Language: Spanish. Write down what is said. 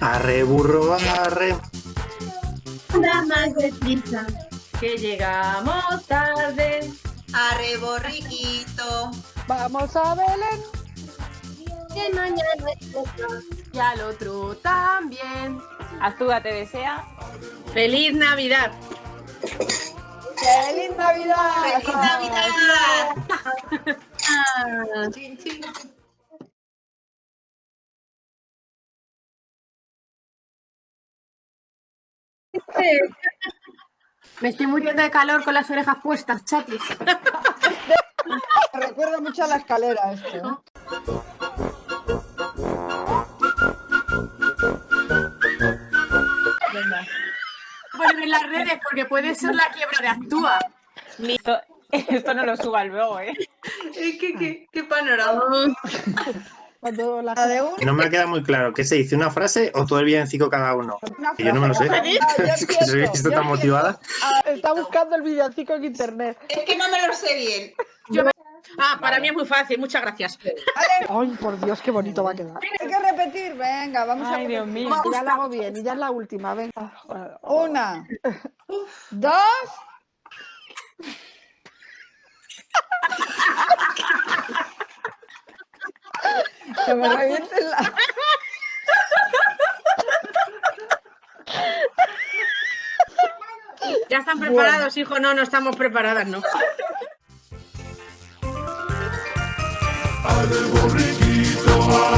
Arre, burro, arre. Anda más deprisa. Que llegamos tarde. Arre, borriquito. Vamos a Belén. Que mañana es fiesta. Y al otro también. Astúa te desea. ¡Feliz Navidad! ¡Feliz Navidad! ¡Feliz Navidad! Ah, Chin, Me estoy muriendo de calor con las orejas puestas, chatis. Recuerda mucho a la escalera esto. ¿eh? Venga. Poner en las redes porque puede ser la quiebra de Actúa. Esto, esto no lo suba luego, ¿eh? Es que, qué, qué panorama. Cuando la de un... No me queda muy claro. ¿Qué se dice? ¿Una frase o todo el villancico cada uno? Que yo no me lo sé. Ah, Es que yo motivada. Ah, está buscando el villancico en internet. Es que no me lo sé bien. Ah, para mí es muy fácil, muchas gracias. Ay, por Dios, qué bonito va a quedar. Hay que repetir, venga, vamos a Ay, Dios repetir. mío. Y ya la hago bien, y ya es la última, venga. Una, dos. Que me revienten la... ¿Ya están preparados, hijo? No, no estamos preparadas, no. Borriquito,